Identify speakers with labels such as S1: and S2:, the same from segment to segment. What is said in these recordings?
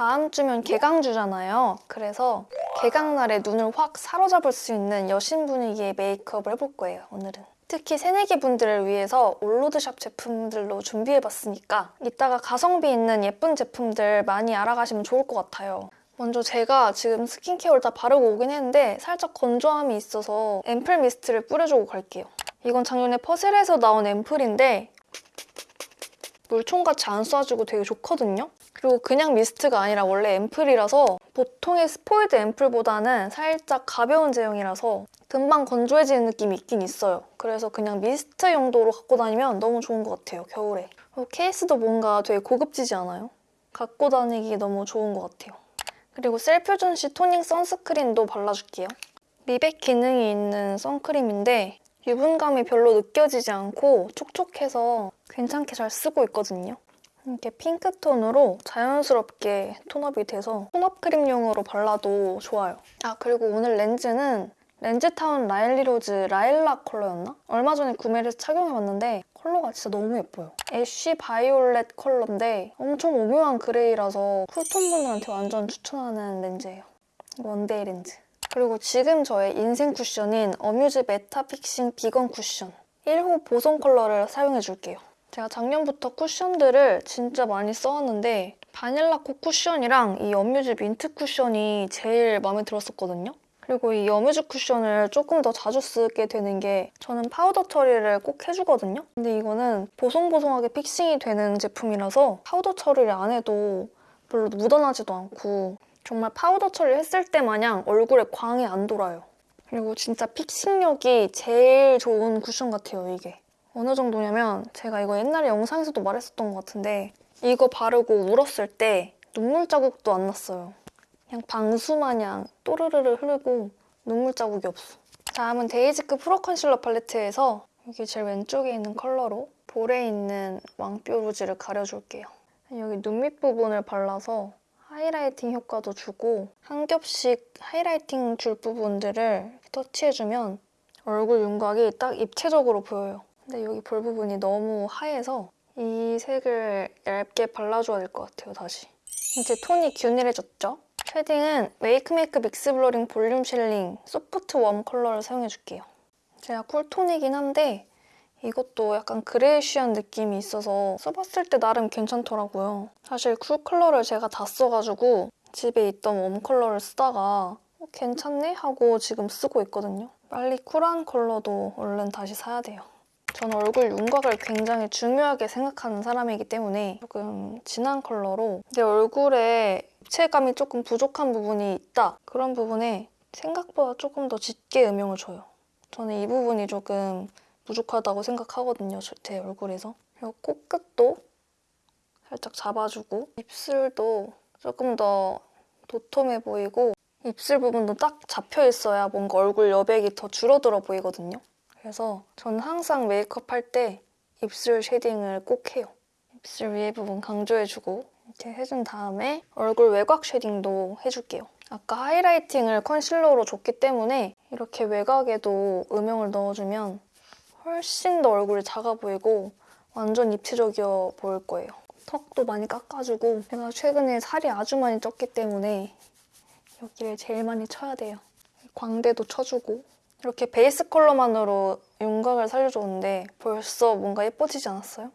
S1: 다음 주면 개강주잖아요. 그래서 개강날에 눈을 확 사로잡을 수 있는 여신 분위기의 메이크업을 해볼 거예요, 오늘은. 특히 새내기 분들을 위해서 올로드샵 제품들로 준비해봤으니까 이따가 가성비 있는 예쁜 제품들 많이 알아가시면 좋을 것 같아요. 먼저 제가 지금 스킨케어를 다 바르고 오긴 했는데 살짝 건조함이 있어서 앰플 미스트를 뿌려주고 갈게요. 이건 작년에 퍼셀에서 나온 앰플인데 물총같이 안 쏴주고 되게 좋거든요? 그리고 그냥 미스트가 아니라 원래 앰플이라서 보통의 스포이드 앰플보다는 살짝 가벼운 제형이라서 금방 건조해지는 느낌이 있긴 있어요. 그래서 그냥 미스트 용도로 갖고 다니면 너무 좋은 것 같아요, 겨울에. 그리고 케이스도 뭔가 되게 고급지지 않아요? 갖고 다니기 너무 좋은 것 같아요. 그리고 셀퓨전시 토닝 선스크린도 발라줄게요. 미백 기능이 있는 선크림인데 유분감이 별로 느껴지지 않고 촉촉해서 괜찮게 잘 쓰고 있거든요. 이렇게 핑크톤으로 자연스럽게 tone up이 돼서 tone up 크림용으로 발라도 좋아요. 아 그리고 오늘 렌즈는 렌즈타운 라일리로즈 라일락 컬러였나? 얼마 전에 구매를 해서 착용해봤는데 컬러가 진짜 너무 예뻐요. ash violet 컬러인데 엄청 오묘한 그레이라서 cool tone 분들한테 완전 추천하는 렌즈예요. one day 렌즈. 그리고 지금 저의 인생 쿠션인 어뮤즈 메타픽싱 비건 쿠션 1호 보송 컬러를 사용해줄게요. 제가 작년부터 쿠션들을 진짜 많이 써왔는데 바닐라코 쿠션이랑 이 어뮤즈 민트 쿠션이 제일 마음에 들었었거든요. 그리고 이 어뮤즈 쿠션을 조금 더 자주 쓰게 되는 게 저는 파우더 처리를 꼭 해주거든요. 근데 이거는 보송보송하게 fixing이 되는 제품이라서 파우더 처리를 안 해도 별로 묻어나지도 않고 정말 파우더 처리를 했을 때 마냥 얼굴에 광이 안 돌아요. 그리고 진짜 fixing력이 제일 좋은 쿠션 같아요, 이게. 어느 정도냐면 제가 이거 옛날에 영상에서도 말했었던 것 같은데 이거 바르고 울었을 때 눈물 자국도 안 났어요. 그냥 방수 마냥 또르르르 흐르고 눈물 자국이 없어. 다음은 데이지크 프로 컨실러 팔레트에서 여기 제일 왼쪽에 있는 컬러로 볼에 있는 왕뾰루지를 가려줄게요. 여기 눈 밑 부분을 발라서 highlighting 효과도 주고 한 겹씩 highlighting 줄 부분들을 터치해주면 얼굴 윤곽이 딱 입체적으로 보여요. 근데 여기 볼 부분이 너무 하얘서 이 색을 얇게 발라줘야 될 것 같아요, 다시. 이제 톤이 균일해졌죠? shading은 웨이크메이크 믹스 블러링 볼륨 shading soft warm 컬러를 사용해줄게요. 제가 cool tone이긴 한데 이것도 약간 grayish한 느낌이 있어서 써봤을 때 나름 괜찮더라고요. 사실 cool 컬러를 제가 다 써가지고 집에 있던 warm 컬러를 쓰다가 어, 괜찮네? 하고 지금 쓰고 있거든요. 빨리 쿨한 컬러도 얼른 다시 사야 돼요. 저는 얼굴 윤곽을 굉장히 중요하게 생각하는 사람이기 때문에 조금 진한 컬러로 내 얼굴에 입체감이 조금 부족한 부분이 있다. 그런 부분에 생각보다 조금 더 짙게 음영을 줘요. 저는 이 부분이 조금 부족하다고 생각하거든요, 제 얼굴에서. 그리고 코끝도 살짝 잡아주고 입술도 조금 더 도톰해 보이고 입술 부분도 딱 잡혀 있어야 뭔가 얼굴 여백이 더 줄어들어 보이거든요. 그래서 저는 항상 메이크업 할 때 입술 shading을 꼭 해요. 입술 위에 부분 강조해주고 이렇게 해준 다음에 얼굴 외곽 shading도 해줄게요. 아까 highlighting을 컨실러로 줬기 때문에 이렇게 외곽에도 음영을 넣어주면 훨씬 더 얼굴이 작아 보이고 완전 입체적이어 보일 거예요. 턱도 많이 깎아주고 제가 최근에 살이 아주 많이 쪘기 때문에 여기를 제일 많이 쳐야 돼요. 광대도 쳐주고 이렇게 베이스 컬러만으로 윤곽을 살려줬는데 벌써 뭔가 예뻐지지 않았어요?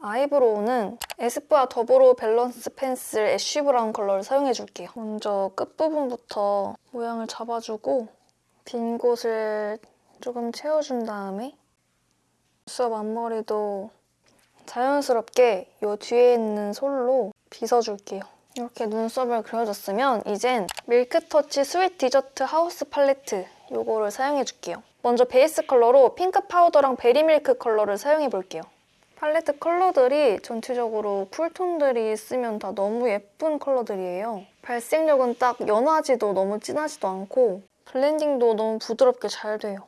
S1: eyebrow는 에스쁘아 더브로우 밸런스 펜슬 애쉬 브라운 컬러를 사용해줄게요. 먼저 끝부분부터 모양을 잡아주고 빈 곳을 조금 채워준 다음에 눈썹 앞머리도 자연스럽게 이 뒤에 있는 솔로 빗어줄게요. 이렇게 눈썹을 그려줬으면 이젠 밀크터치 스윗 디저트 하우스 팔레트 이거를 사용해 줄게요. 먼저 베이스 컬러로 핑크 파우더랑 베리밀크 컬러를 사용해 볼게요. 팔레트 컬러들이 전체적으로 cool tone들이 쓰면 다 너무 예쁜 컬러들이에요. 발색력은 딱 연하지도 너무 진하지도 않고 블렌딩도 너무 부드럽게 잘 돼요.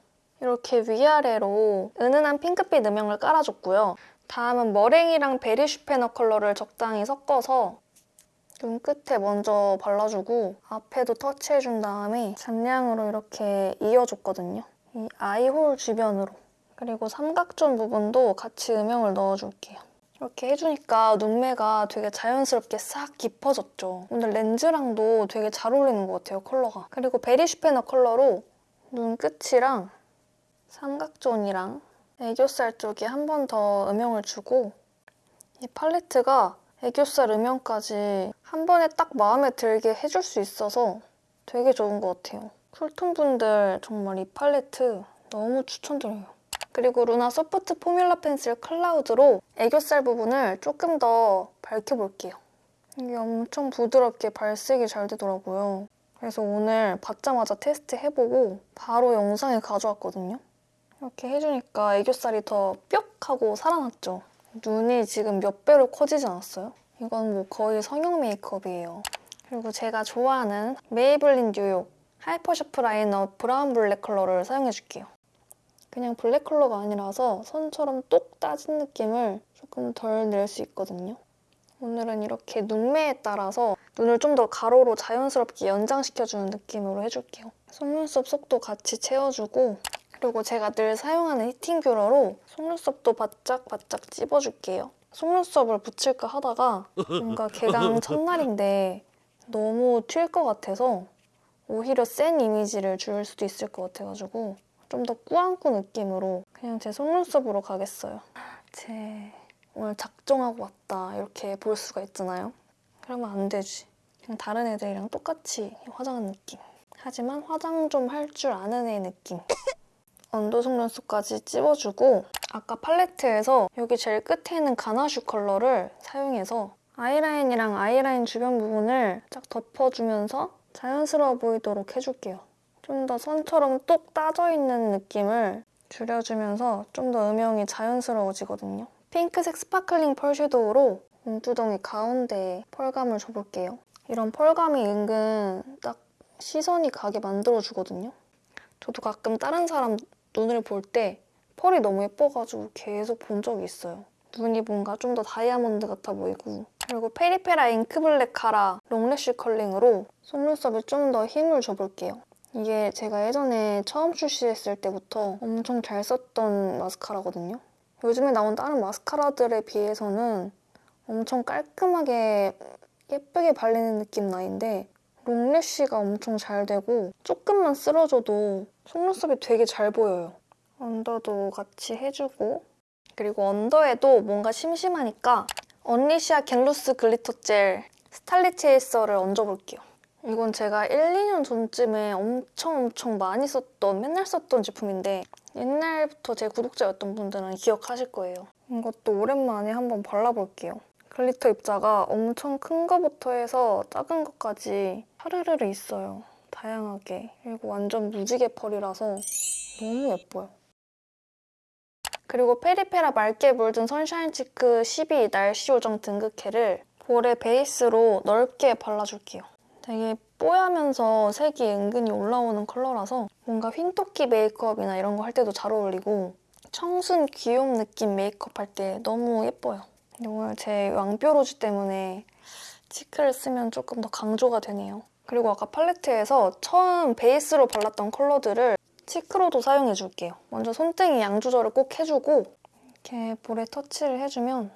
S1: 이렇게 위아래로 은은한 핑크빛 음영을 깔아줬고요. 다음은 머랭이랑 베리 슈페너 컬러를 적당히 섞어서 눈 끝에 먼저 발라주고 앞에도 터치해준 다음에 잔량으로 이렇게 이어줬거든요. 이 eye hole 주변으로. 그리고 삼각존 부분도 같이 음영을 넣어줄게요. 이렇게 해주니까 눈매가 되게 자연스럽게 싹 깊어졌죠. 오늘 렌즈랑도 되게 잘 어울리는 것 같아요, 컬러가. 그리고 베리 슈페너 컬러로 눈 끝이랑 삼각존이랑 애교살 쪽에 한 번 더 음영을 주고 이 팔레트가 애교살 음영까지 한 번에 딱 마음에 들게 해줄 수 있어서 되게 좋은 것 같아요. 쿨톤 분들 정말 이 팔레트 너무 추천드려요. 그리고 루나 소프트 포뮬러 펜슬 클라우드로 애교살 부분을 조금 더 밝혀볼게요. 이게 엄청 부드럽게 발색이 잘 되더라고요. 그래서 오늘 받자마자 테스트 해보고 바로 영상에 가져왔거든요. 이렇게 해주니까 애교살이 더 뿅 하고 살아났죠. 눈이 지금 몇 배로 커지지 않았어요? 이건 뭐 거의 성형 메이크업이에요. 그리고 제가 좋아하는 메이블린 뉴욕 하이퍼 샤프 라이너 브라운 블랙 컬러를 사용해줄게요. 그냥 블랙 컬러가 아니라서 선처럼 똑 따진 느낌을 조금 덜 낼 수 있거든요. 오늘은 이렇게 눈매에 따라서 눈을 좀 더 가로로 자연스럽게 연장시켜주는 느낌으로 해줄게요. 속눈썹 속도 같이 채워주고 그리고 제가 늘 사용하는 히팅 뷰러로 속눈썹도 바짝 바짝 찝어줄게요. 속눈썹을 붙일까 하다가 뭔가 개강 첫날인데 너무 튈 것 같아서 오히려 센 이미지를 줄 수도 있을 것 같아가지고 좀 더 꾸안꾸 느낌으로 그냥 제 속눈썹으로 가겠어요. 제 오늘 작정하고 왔다 이렇게 볼 수가 있잖아요. 그러면 안 되지. 그냥 다른 애들이랑 똑같이 화장한 느낌. 하지만 화장 좀 할 줄 아는 애 느낌. under 속눈썹까지 찝어주고 아까 팔레트에서 여기 제일 끝에 있는 가나슈 컬러를 사용해서 아이라인이랑 아이라인 주변 부분을 쫙 덮어주면서 자연스러워 보이도록 해줄게요. 좀 더 선처럼 똑 따져 있는 느낌을 줄여주면서 좀 더 음영이 자연스러워지거든요. 핑크색 sparkling 펄 섀도우로 눈두덩이 가운데에 펄감을 줘볼게요. 이런 펄감이 은근 딱 시선이 가게 만들어주거든요. 저도 가끔 다른 사람 눈을 볼 때 펄이 너무 예뻐가지고 계속 본 적이 있어요. 눈이 뭔가 좀 더 다이아몬드 같아 보이고 그리고 페리페라 잉크블랙 카라 롱래쉬 컬링으로 속눈썹에 좀 더 힘을 줘볼게요. 이게 제가 예전에 처음 출시했을 때부터 엄청 잘 썼던 마스카라거든요. 요즘에 나온 다른 마스카라들에 비해서는 엄청 깔끔하게 예쁘게 발리는 느낌 나인데 long lash가 엄청 잘 되고 조금만 쓸어줘도 속눈썹이 되게 잘 보여요. 언더도 같이 해주고 그리고 언더에도 뭔가 심심하니까 언리시아 겟루즈 글리터 젤 스타리 체이서를 얹어볼게요. 이건 제가 1, 2년 전쯤에 엄청 엄청 많이 썼던 맨날 썼던 제품인데 옛날부터 제 구독자였던 분들은 기억하실 거예요. 이것도 오랜만에 한번 발라볼게요. glitter 입자가 엄청 큰 거부터 해서 작은 것까지 파르르르 있어요. 다양하게. 그리고 완전 무지개 펄이라서 너무 예뻐요. 그리고 페리페라 맑게 물든 선샤인 치크 12 날씨 요정 등극해를 볼에 베이스로 넓게 발라줄게요. 되게 뽀야면서 색이 은근히 올라오는 컬러라서 뭔가 흰토끼 메이크업이나 이런 거 할 때도 잘 어울리고 청순 귀여움 느낌 메이크업 할 때 너무 예뻐요. 오늘 제 왕뾰루지 때문에 cheek을 쓰면 조금 더 강조가 되네요. 그리고 아까 팔레트에서 처음 베이스로 발랐던 컬러들을 cheek로도 사용해 줄게요. 먼저 손등에 양 조절을 꼭 해주고 이렇게 볼에 터치를 해주면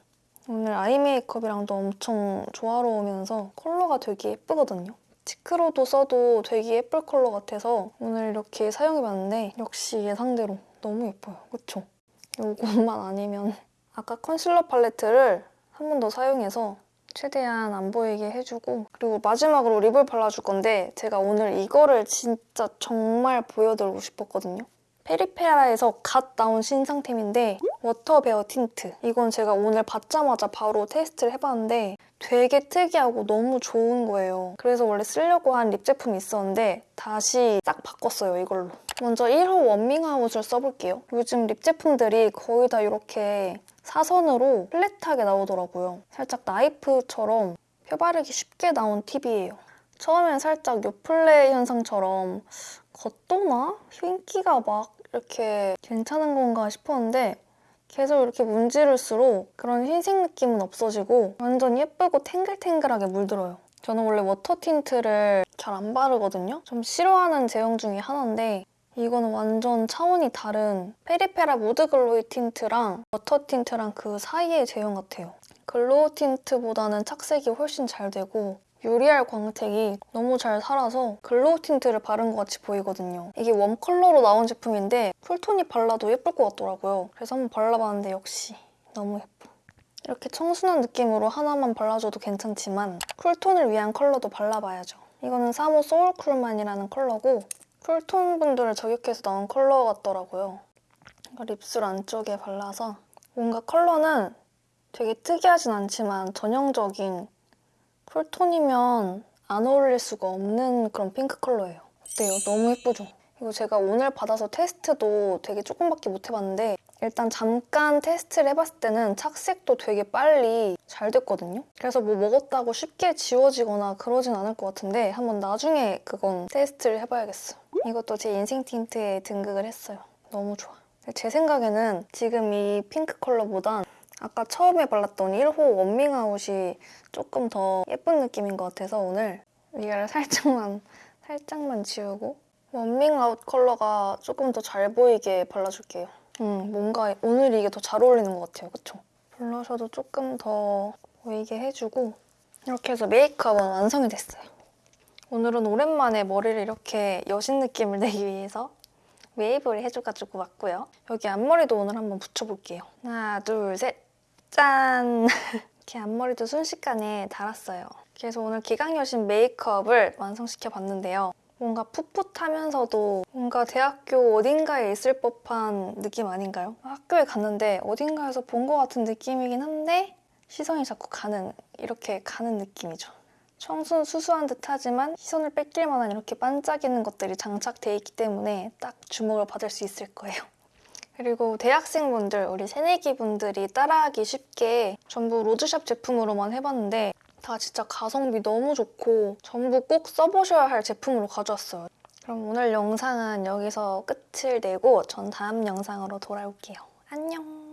S1: 오늘 eye 메이크업이랑도 엄청 조화로우면서 컬러가 되게 예쁘거든요. cheek로도 써도 되게 예쁠 컬러 같아서 오늘 이렇게 사용해봤는데 역시 예상대로 너무 예뻐요. 그쵸? 이것만 아니면 아까 컨실러 팔레트를 한 번 더 사용해서 최대한 안 보이게 해주고 그리고 마지막으로 lip을 발라줄 건데 제가 오늘 이거를 진짜 정말 보여드리고 싶었거든요. 페리페라에서 갓 나온 신상템인데 워터 베어 틴트 이건 제가 오늘 받자마자 바로 테스트를 해봤는데 되게 특이하고 너무 좋은 거예요. 그래서 원래 쓰려고 한 lip 제품이 있었는데 다시 딱 바꿨어요, 이걸로. 먼저 1호 원밍아웃을 써볼게요. 요즘 립 제품들이 거의 다 이렇게 사선으로 flat하게 나오더라고요. 살짝 나이프처럼 펴바르기 쉽게 나온 팁이에요. 처음엔 살짝 요플레 현상처럼 겉도나? 흰기가 막 이렇게 괜찮은 건가 싶었는데 계속 이렇게 문지를수록 그런 흰색 느낌은 없어지고 완전 예쁘고 탱글탱글하게 물들어요. 저는 원래 워터 틴트를 잘 안 바르거든요. 좀 싫어하는 제형 중에 하나인데 이거는 완전 차원이 다른 페리페라 무드 글로이 틴트랑 워터 틴트랑 그 사이의 제형 같아요. glow 틴트보다는 착색이 훨씬 잘 되고 유리알 광택이 너무 잘 살아서 glow 틴트를 바른 것 같이 보이거든요. 이게 warm 컬러로 나온 제품인데 쿨톤이 발라도 예쁠 것 같더라고요. 그래서 한번 발라봤는데 역시 너무 예뻐. 이렇게 청순한 느낌으로 하나만 발라줘도 괜찮지만 쿨톤을 위한 컬러도 발라봐야죠. 이거는 4호 소울쿨만이라는 컬러고 쿨톤 분들을 저격해서 나온 컬러 같더라고요. 이거 립술 안쪽에 발라서 뭔가 컬러는 되게 특이하진 않지만 전형적인 쿨톤이면 안 어울릴 수가 없는 그런 핑크 컬러예요. 어때요? 너무 예쁘죠? 이거 제가 오늘 받아서 테스트도 되게 조금밖에 못 해봤는데 일단 잠깐 테스트를 해봤을 때는 착색도 되게 빨리 잘 됐거든요. 그래서 뭐 먹었다고 쉽게 지워지거나 그러진 않을 것 같은데 한번 나중에 그건 테스트를 해봐야겠어요. 이것도 제 인생 틴트에 등극을 했어요. 너무 좋아. 제 생각에는 지금 이 핑크 컬러보단 아까 처음에 발랐던 1호 원밍아웃이 조금 더 예쁜 느낌인 것 같아서 오늘 이거를 살짝만 살짝만 지우고 원밍아웃 컬러가 조금 더 잘 보이게 발라줄게요. 음, 뭔가 오늘 이게 더 잘 어울리는 것 같아요. 그쵸? 블러셔도 조금 더 보이게 해주고 이렇게 해서 메이크업은 완성이 됐어요. 오늘은 오랜만에 머리를 이렇게 여신 느낌을 내기 위해서 웨이브를 해줘가지고 왔고요. 여기 앞머리도 오늘 한번 붙여볼게요. 하나, 둘, 셋, 짠! 이렇게 앞머리도 순식간에 달았어요. 그래서 오늘 기강여신 메이크업을 완성시켜 봤는데요. 뭔가 풋풋하면서도 뭔가 대학교 어딘가에 있을 법한 느낌 아닌가요? 학교에 갔는데 어딘가에서 본 것 같은 느낌이긴 한데 시선이 자꾸 가는, 이렇게 가는 느낌이죠. 청순 수수한 듯 하지만 시선을 뺏길 만한 이렇게 반짝이는 것들이 장착돼 있기 때문에 딱 주목을 받을 수 있을 거예요. 그리고 대학생분들, 우리 새내기 분들이 따라하기 쉽게 전부 로즈샵 제품으로만 해봤는데 다 진짜 가성비 너무 좋고 전부 꼭 써보셔야 할 제품으로 가져왔어요. 그럼 오늘 영상은 여기서 끝을 내고 전 다음 영상으로 돌아올게요. 안녕!